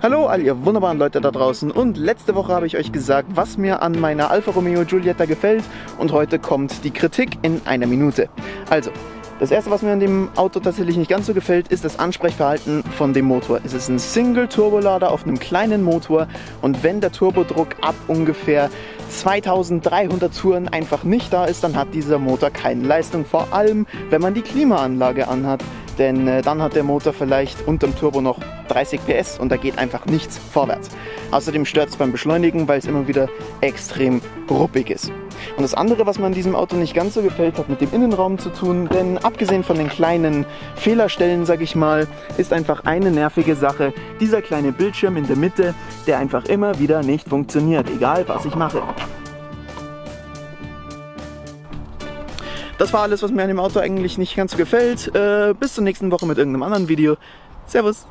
Hallo all ihr wunderbaren Leute da draußen. Und letzte Woche habe ich euch gesagt, was mir an meiner Alfa Romeo Giulietta gefällt. Und heute kommt die Kritik in einer Minute. Also, das erste, was mir an dem Auto tatsächlich nicht ganz so gefällt, ist das Ansprechverhalten von dem Motor. Es ist ein Single-Turbolader auf einem kleinen Motor. Und wenn der Turbodruck ab ungefähr 2300 Touren einfach nicht da ist, dann hat dieser Motor keine Leistung, vor allem wenn man die Klimaanlage anhat denn äh, dann hat der Motor vielleicht unterm Turbo noch 30 PS und da geht einfach nichts vorwärts. Außerdem stört es beim Beschleunigen, weil es immer wieder extrem ruppig ist. Und das andere, was mir an diesem Auto nicht ganz so gefällt, hat mit dem Innenraum zu tun, denn abgesehen von den kleinen Fehlerstellen, sag ich mal, ist einfach eine nervige Sache, dieser kleine Bildschirm in der Mitte, der einfach immer wieder nicht funktioniert, egal was ich mache. Das war alles, was mir an dem Auto eigentlich nicht ganz so gefällt. Äh, bis zur nächsten Woche mit irgendeinem anderen Video. Servus!